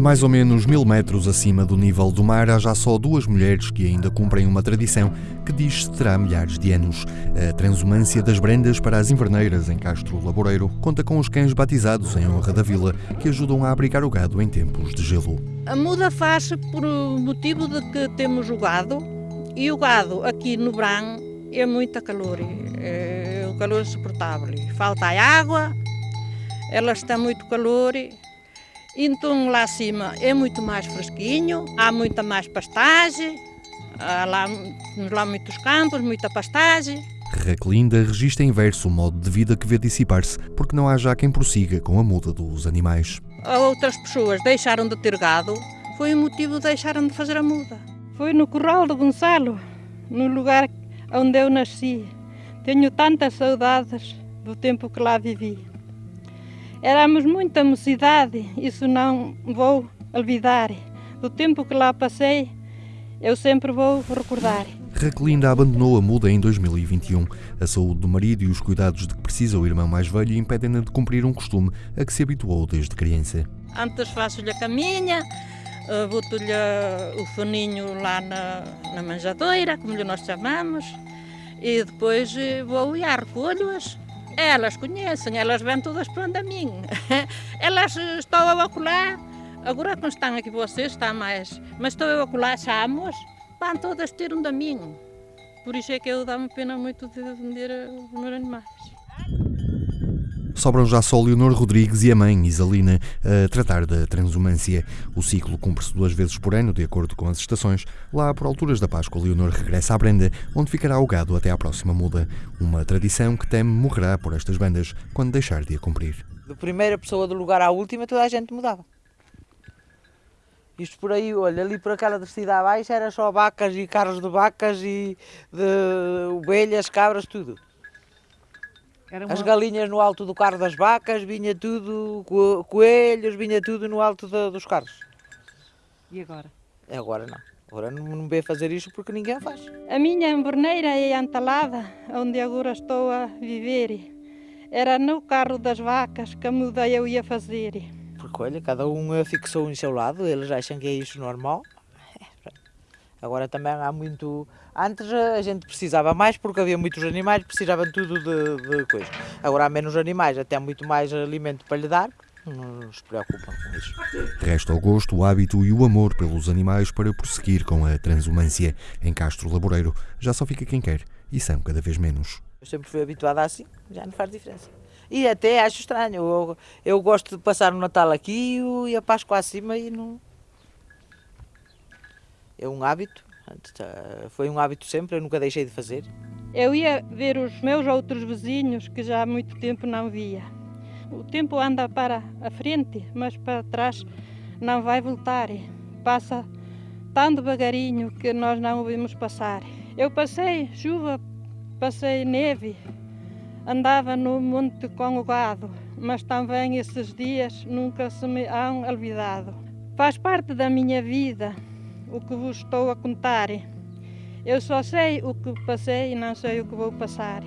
A mais ou menos mil metros acima do nível do mar, há já só duas mulheres que ainda cumprem uma tradição que diz-se terá milhares de anos. A transumância das brendas para as inverneiras em Castro Laboreiro conta com os cães batizados em honra da vila que ajudam a abrigar o gado em tempos de gelo. A muda faz-se por motivo de que temos o gado e o gado aqui no Bran é muito calor, é o calor insuportável. Falta água, ela está muito calor então lá acima é muito mais fresquinho, há muita mais pastagem, há lá, lá muitos campos, muita pastagem. Raquelinda registra em verso o modo de vida que vê dissipar-se, porque não há já quem prossiga com a muda dos animais. Outras pessoas deixaram de ter gado, foi o motivo de deixaram de fazer a muda. Foi no Corral do Gonçalo, no lugar onde eu nasci. Tenho tantas saudades do tempo que lá vivi. Éramos muita mocidade, isso não vou olvidar. Do tempo que lá passei, eu sempre vou recordar. Raquelinda abandonou a muda em 2021. A saúde do marido e os cuidados de que precisa o irmão mais velho impedem-na de cumprir um costume a que se habituou desde criança. Antes faço-lhe a caminha, eh, boto-lhe o faninho lá na, na manjadeira, como nós chamamos, e depois eh, vou e recolho-as elas conhecem, elas vêm todas para a mim. Elas estão a ocular, agora que estão aqui vocês, está mais, mas estou a ocular, chamos, vão todas ter um da mim. Por isso é que eu dá-me pena muito de vender os meus animais. Sobram já só Leonor Rodrigues e a mãe, Isalina, a tratar da transumância. O ciclo cumpre-se duas vezes por ano, de acordo com as estações. Lá, por alturas da Páscoa, Leonor regressa à Brenda, onde ficará o gado até à próxima muda. Uma tradição que teme morrerá por estas bandas quando deixar de a cumprir. Da primeira pessoa do lugar à última, toda a gente mudava. Isto por aí, olha, ali por aquela descida abaixo era só vacas e carros de vacas e de ovelhas, cabras, tudo. Uma... As galinhas no alto do carro das vacas, vinha tudo, coelhos, vinha tudo no alto de, dos carros. E agora? Agora não. Agora não, não vê fazer isto porque ninguém faz. A minha emborneira é Antalada, onde agora estou a viver. Era no carro das vacas que a muda eu ia fazer. Porque olha, cada um fixou em seu lado, eles acham que é isso normal. Agora também há muito. Antes a gente precisava mais porque havia muitos animais, precisavam tudo de, de coisa. Agora há menos animais, até muito mais alimento para lhe dar, não se preocupam com isso. Resta o gosto, o hábito e o amor pelos animais para prosseguir com a transumância. Em Castro Laboreiro já só fica quem quer e são cada vez menos. Eu sempre fui habituada assim, já não faz diferença. E até acho estranho, eu, eu gosto de passar o Natal aqui e a Páscoa acima e não é um hábito, foi um hábito sempre, eu nunca deixei de fazer. Eu ia ver os meus outros vizinhos que já há muito tempo não via. O tempo anda para a frente, mas para trás não vai voltar. Passa tão devagarinho que nós não o vimos passar. Eu passei chuva, passei neve, andava no monte com o gado, mas também esses dias nunca se me hão olvidado. Faz parte da minha vida o que vos estou a contar. Eu só sei o que passei e não sei o que vou passar.